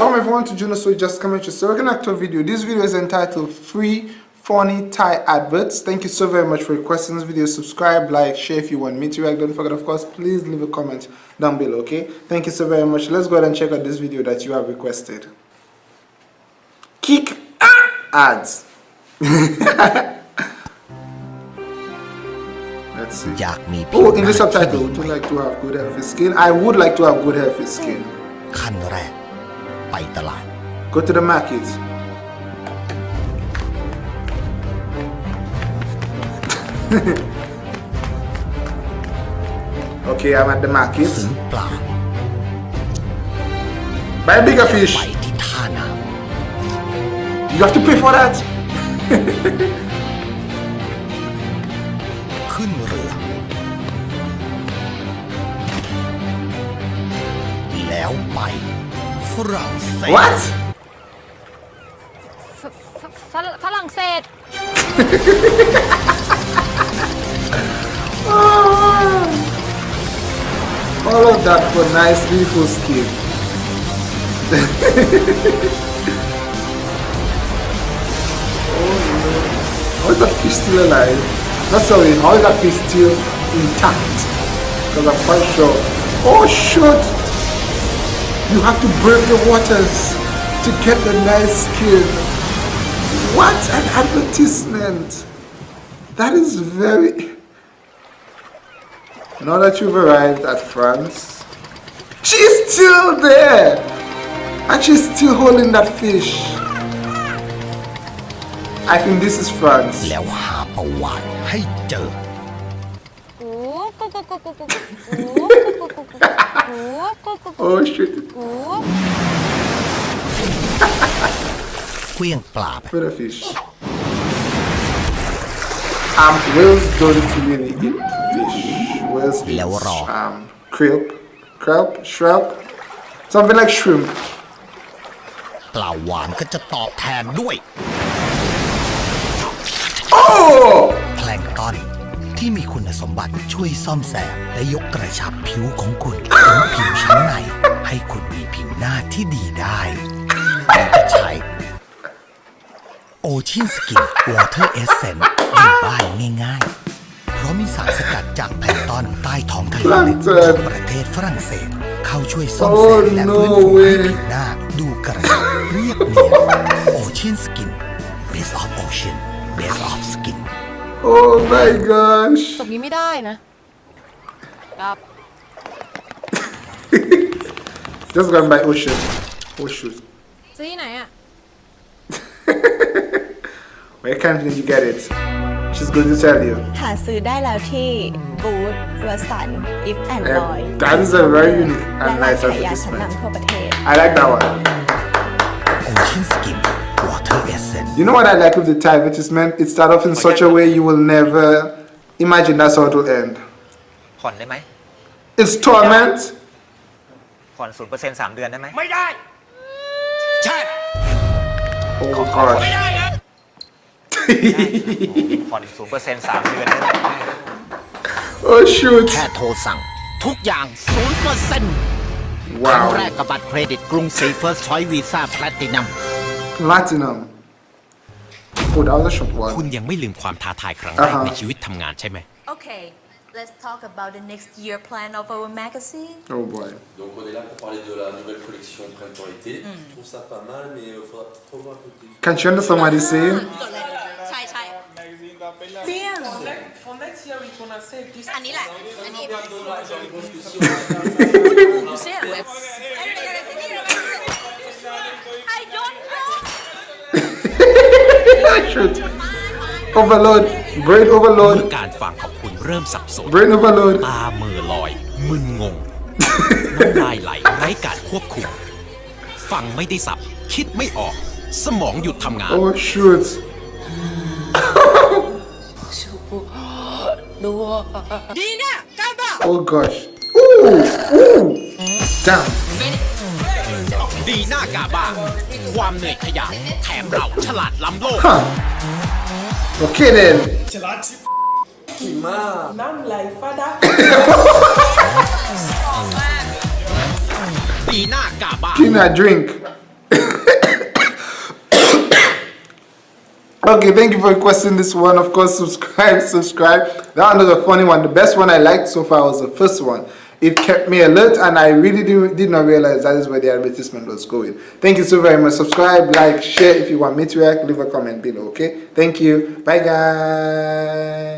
Welcome everyone to Juno So Just Comment your second actor video. This video is entitled Free Funny Thai Adverts. Thank you so very much for requesting this video. Subscribe, like, share if you want me to react. Don't forget, of course, please leave a comment down below, okay? Thank you so very much. Let's go ahead and check out this video that you have requested. Kick ads. Let's see. Oh, in the subtitle, would you like to have good healthy skin? I would like to have good healthy skin. ขั้นแรก ไปตลาด Go to the market. okay, I'm at the market. ซื้อปลา Buy a bigger fish. ไปที่ท่าน้ You have to pay for that. ำขึ้นเรือ แล้วไป ฝรั่งเศส What? ฝฝฝรั่งฝรั่งเศส All of that for nice beautiful skin. oh no. How is that fish still alive? No sorry, how is that fish still intact? Because I'm quite sure. Oh shoot! You have to break the waters to get the nice skin. What an advertisement! That is very... Now that you've arrived at France, she's still there! And she's still holding that fish. I think this is France. Oh shit. กู เคลี้ยงปลาไป Where the fish? Um, whales don't really eat fish. Whales eat Lewo raw. um, krill, kelp, shrimp, something like shrimp. ปลาหวานก็จะตอบแทนด้วย Oh! แพลงก์ตอน ที่มีคุณสมบัติช่วยซ่อมแซมและยกกระชับผิวของคุณถึงผิวชั้นใน ให้คุณมีผิวหน้าที่ดีได้หรือจะใช้โอชินสกินวอเตอร์เอเซนอยู่บ้านง่ายๆ เพราะมีสารสกัดจากแพลงก์ตอนใต้ท้องทะเลลึกจากประเทศฝรั่งเศส เข้าช่วยซ่อมแซมและฟื้นฟูให้ผิวหน้าดูกระชับเรียบเนียนโอชินสกิน Base of Ocean Base of Skin Oh my gosh. ตบนี้ไม่ได้นะครับ just gone by ocean oh shoot yeah. why can't you get it? She's going to tell you. หาซื้อได้แล้วที่ that is a very unique and nice advertisement. I like that one Ocean Skin Water Essence You know what I like with the Thai advertisement? It starts off in such a way you will never imagine that's how it will end. ผ่อนได้ไหม It's torment. ผ่อนศูนย์เปอร์เซ็นต์สามเดือนได้ไหม ไม่ได้ ใช่ Oh gosh. ผ่อนศูนย์เปอร์เซ็นต์สามเดือนได้ไหม oh shoot. แค่โทรสั่ง ทุกอย่าง 0%ครั้ง Wow. แรกกับบัตรเครดิตกรุงศรี First Choice Visa Platinum Platinum. Oh, that was a short คุณ one. ยังไม่ลืมความท้าทายครั้งแรกอ่าฮะในชีวิตทำงานใช่ไหม Okay, let's talk about the next year plan of our magazine. Oh boy. Donc on est là pour parler de la nouvelle collection printemps-été. Je trouve ça pas mal, mais il faudra peut-être revoir le côté. Can you understand what he's saying? ใช่ใช่เปี้ยง For next year, we're gonna say this. อันนี้แหละอันนี้ Je pense shoot. Overload. Brain เมื่ overload. อการฟังของคุณเริ่มสับสน Brain overload. ตาเมือลอย มึนงง น้ำลายไหลไร้การควบคุม ฟังไม่ได้สับ คิดไม่ออก สมองหยุดทำงาน Oh shoot. ดีเนี่ยกล้าเปล่า Oh gosh. Ooh. Ooh. Damn. ดีหน้ากาบ้าง ความเหนื่อยขยันแถมเราฉลาดล้ำโลก Can I drink? okay, thank you for requesting this one. Of course, subscribe, subscribe. That one was a funny one. The best one I liked so far was the first one. It kept me alert and I really did, did not realize that is where the advertisement was going. Thank you so very much. Subscribe, like, share. If you want me to react, leave a comment below, okay? Thank you. Bye, guys.